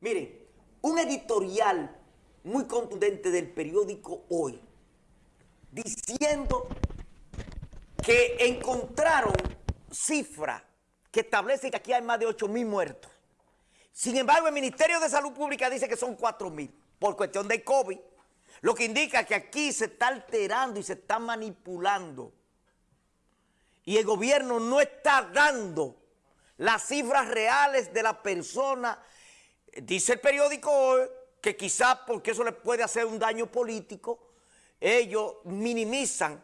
Miren, un editorial muy contundente del periódico Hoy, diciendo que encontraron cifras que establecen que aquí hay más de 8 mil muertos. Sin embargo, el Ministerio de Salud Pública dice que son 4 mil por cuestión de COVID, lo que indica que aquí se está alterando y se está manipulando. Y el gobierno no está dando las cifras reales de la persona. Dice el periódico hoy que quizás porque eso le puede hacer un daño político, ellos minimizan.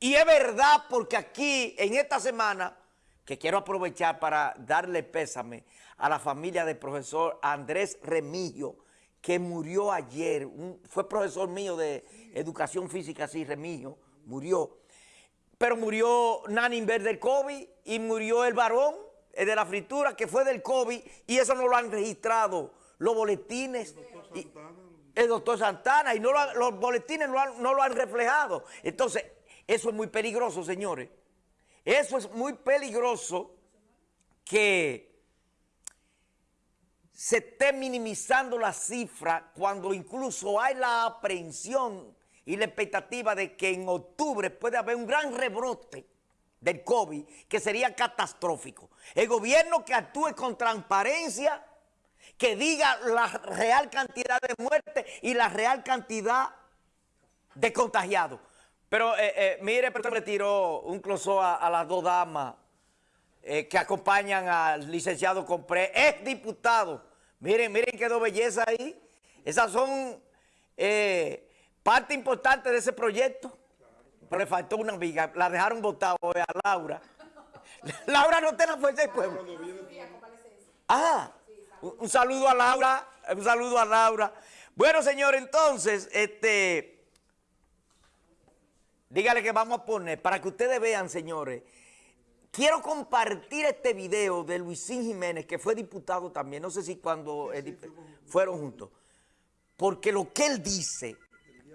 Y es verdad porque aquí, en esta semana, que quiero aprovechar para darle pésame a la familia del profesor Andrés Remillo, que murió ayer, fue profesor mío de educación física, sí, Remillo, murió. Pero murió Naninver del COVID y murió el varón de la fritura que fue del COVID y eso no lo han registrado los boletines. El doctor Santana. Y, no los boletines no, no lo han reflejado. Entonces, eso es muy peligroso, señores. Eso es muy peligroso que se esté minimizando la cifra cuando incluso hay la aprehensión y la expectativa de que en octubre puede haber un gran rebrote del COVID que sería catastrófico. El gobierno que actúe con transparencia, que diga la real cantidad de muertes y la real cantidad de contagiados. Pero eh, eh, mire, pero retiró un closó a, las dos damas eh, que acompañan al licenciado Compré, es diputado. Miren, miren qué dos belleza ahí. Esas son parte importante de ese proyecto. Pero le faltó una amiga, la dejaron votar a Laura. Laura no tiene la fuerza del pueblo. Ah, un, saludo a Laura, un saludo a Laura. Bueno, señor, entonces, este... Dígale que vamos a poner, para que ustedes vean, señores, quiero compartir este video de Luisín Jiménez, que fue diputado también, no sé si cuando fueron juntos, porque lo que él dice,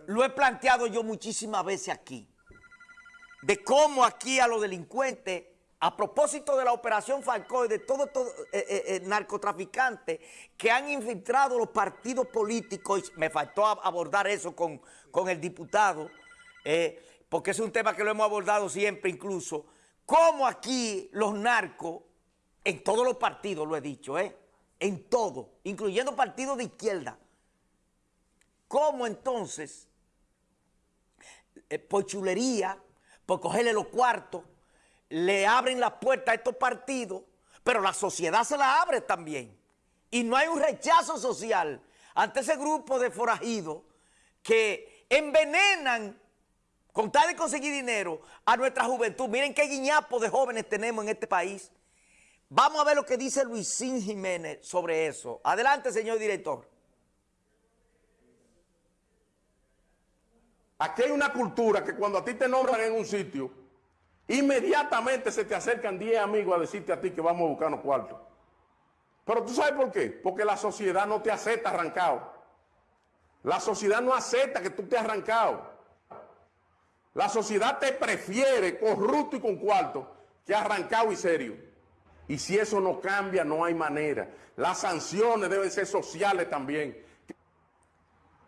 lo he planteado yo muchísimas veces aquí, de cómo aquí a los delincuentes, a propósito de la operación Falcón y de todos todo, eh, eh, eh, narcotraficantes que han infiltrado los partidos políticos, y me faltó abordar eso con, con el diputado, porque es un tema que lo hemos abordado siempre incluso, cómo aquí los narcos, en todos los partidos lo he dicho, ¿eh? en todo, incluyendo partidos de izquierda, cómo entonces, por chulería, por cogerle los cuartos, le abren la puerta a estos partidos, pero la sociedad se la abre también. Y no hay un rechazo social ante ese grupo de forajidos que envenenan con tal de conseguir dinero a nuestra juventud. Miren qué guiñapo de jóvenes tenemos en este país. Vamos a ver lo que dice Luisín Jiménez sobre eso. Adelante, señor director. Aquí hay una cultura que cuando a ti te nombran en un sitio, inmediatamente se te acercan 10 amigos a decirte a ti que vamos a buscar unos cuartos. Pero tú sabes por qué? Porque la sociedad no te acepta arrancado. La sociedad no acepta que tú te arrancado. La sociedad te prefiere corrupto y con cuarto que arrancado y serio. Y si eso no cambia, no hay manera. Las sanciones deben ser sociales también.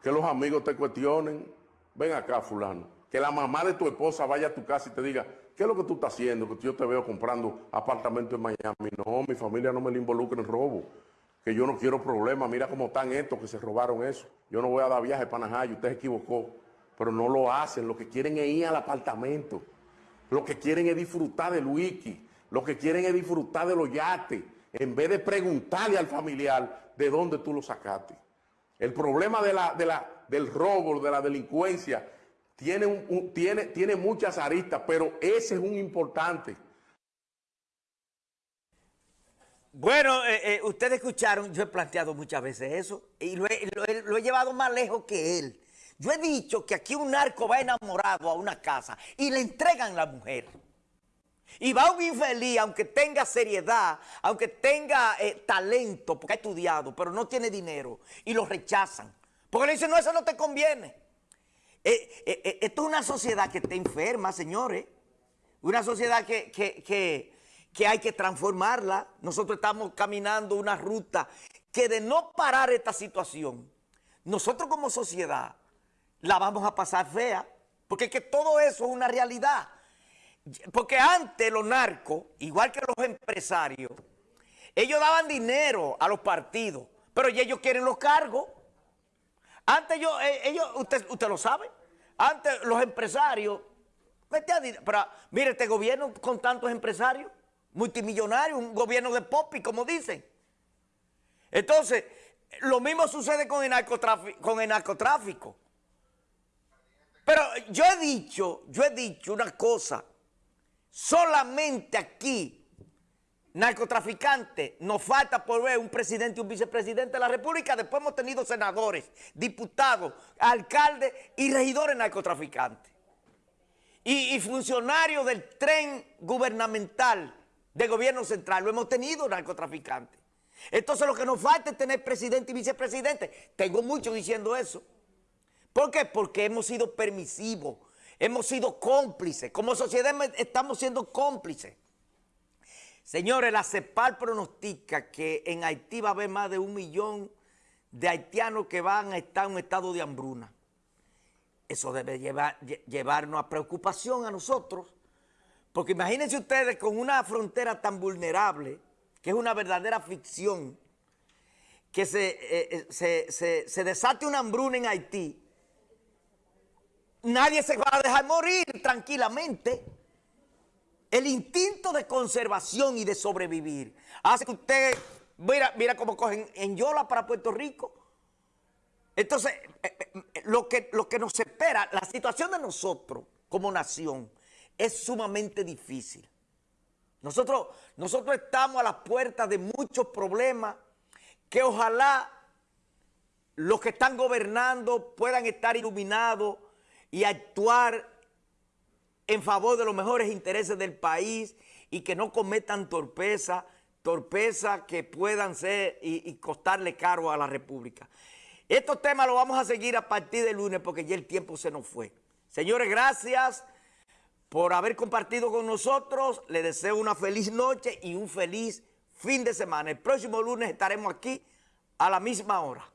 Que los amigos te cuestionen. Ven acá, fulano. Que la mamá de tu esposa vaya a tu casa y te diga, ¿qué es lo que tú estás haciendo? Que yo te veo comprando apartamento en Miami. No, mi familia no me le involucra en robo. Que yo no quiero problemas. Mira cómo están estos que se robaron eso. Yo no voy a dar viaje para Najayo. Usted se equivocó pero no lo hacen. Lo que quieren es ir al apartamento. Lo que quieren es disfrutar del wiki. Lo que quieren es disfrutar de los yates. En vez de preguntarle al familiar de dónde tú lo sacaste. El problema de la, de la, del robo, de la delincuencia, tiene, tiene, tiene muchas aristas, pero ese es un importante. Bueno, eh, eh, ustedes escucharon, yo he planteado muchas veces eso, y lo he llevado más lejos que él. Yo he dicho que aquí un narco va enamorado a una casa y le entregan la mujer. Y va un infeliz, aunque tenga seriedad, aunque tenga eh, talento, porque ha estudiado, pero no tiene dinero, y lo rechazan. Porque le dicen, no, eso no te conviene. Eh, eh, esto es una sociedad que está enferma, señores. Una sociedad que, que hay que transformarla. Nosotros estamos caminando una ruta que de no parar esta situación, nosotros como sociedad la vamos a pasar fea, porque es que todo eso es una realidad. Porque antes los narcos, igual que los empresarios, ellos daban dinero a los partidos, pero ellos quieren los cargos. Antes yo, eh, ellos, usted, usted lo sabe, antes los empresarios, pero mire este gobierno con tantos empresarios, multimillonarios, un gobierno de popi, como dicen. Entonces, lo mismo sucede con el narcotráfico. Con el narcotráfico. Pero yo he dicho, yo he dicho una cosa, solamente aquí, narcotraficante, nos falta por ver un presidente y un vicepresidente de la República, después hemos tenido senadores, diputados, alcaldes y regidores narcotraficantes. Y, y funcionarios del tren gubernamental del gobierno central, lo hemos tenido narcotraficantes. Entonces lo que nos falta es tener presidente y vicepresidente. Tengo mucho diciendo eso. ¿Por qué? Porque hemos sido permisivos, hemos sido cómplices. Como sociedad estamos siendo cómplices. Señores, la CEPAL pronostica que en Haití va a haber más de un millón de haitianos que van a estar en un estado de hambruna. Eso debe llevarnos a preocupación a nosotros, porque imagínense ustedes con una frontera tan vulnerable, que es una verdadera ficción, que se, eh, eh, se desate una hambruna en Haití, nadie se va a dejar morir tranquilamente. El instinto de conservación y de sobrevivir hace que usted, mira, mira cómo cogen en Yola para Puerto Rico. Entonces, eh, eh, lo, que, lo que nos espera, la situación de nosotros como nación es sumamente difícil. Nosotros, nosotros estamos a las puertas de muchos problemas que ojalá los que están gobernando puedan estar iluminados y actuar en favor de los mejores intereses del país y que no cometan torpeza, torpeza que puedan ser y, y, costarle caro a la República. Estos temas los vamos a seguir a partir del lunes porque ya el tiempo se nos fue. Señores, gracias por haber compartido con nosotros. Les deseo una feliz noche y un feliz fin de semana. El próximo lunes estaremos aquí a la misma hora.